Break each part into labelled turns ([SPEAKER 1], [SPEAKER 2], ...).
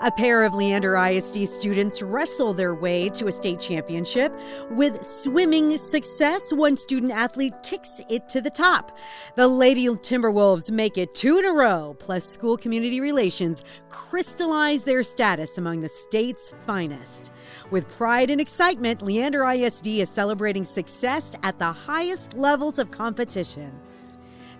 [SPEAKER 1] A pair of Leander ISD students wrestle their way to a state championship. With swimming success, one student athlete kicks it to the top. The Lady Timberwolves make it two in a row, plus school community relations crystallize their status among the state's finest. With pride and excitement, Leander ISD is celebrating success at the highest levels of competition.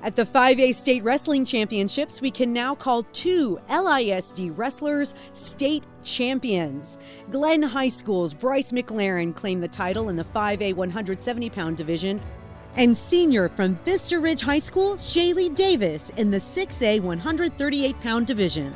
[SPEAKER 1] At the 5A State Wrestling Championships, we can now call two LISD wrestlers state champions. Glenn High School's Bryce McLaren claimed the title in the 5A 170 pound division, and senior from Vista Ridge High School, Shaylee Davis, in the 6A 138 pound division.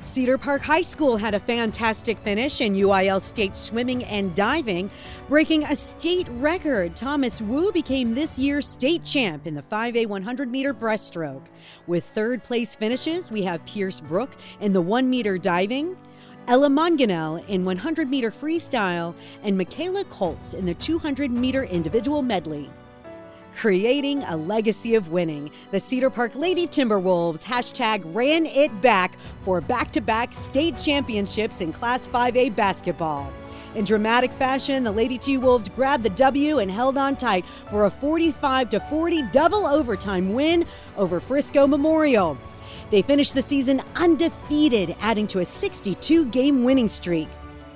[SPEAKER 1] Cedar Park High School had a fantastic finish in UIL state swimming and diving, breaking a state record. Thomas Wu became this year's state champ in the 5A 100 meter breaststroke. With third place finishes, we have Pierce Brook in the 1 meter diving, Ella Manganel in 100 meter freestyle, and Michaela Colts in the 200 meter individual medley creating a legacy of winning. The Cedar Park Lady Timberwolves hashtag ran it back for back to back state championships in Class 5A basketball. In dramatic fashion, the Lady T Wolves grabbed the W and held on tight for a 45 40 double overtime win over Frisco Memorial. They finished the season undefeated, adding to a 62 game winning streak.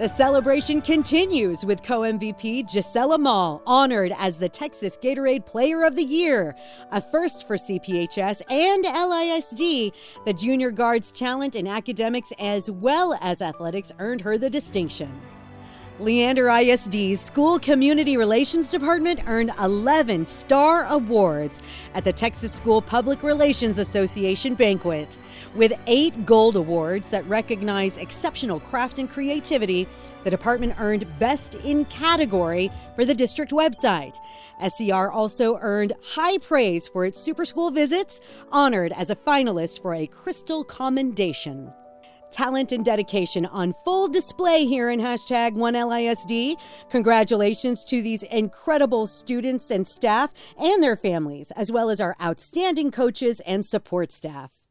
[SPEAKER 1] The celebration continues with co MVP Gisela Mall honored as the Texas Gatorade Player of the Year, a first for CPHS and LISD. The junior guard's talent in academics as well as athletics earned her the distinction. Leander ISD's School Community Relations Department earned 11 Star Awards at the Texas School Public Relations Association banquet. With eight gold awards that recognize exceptional craft and creativity, the department earned Best in Category for the district website. SCR also earned high praise for its super school visits, honored as a finalist for a Crystal Commendation talent and dedication on full display here in hashtag 1LISD. Congratulations to these incredible students and staff and their families, as well as our outstanding coaches and support staff.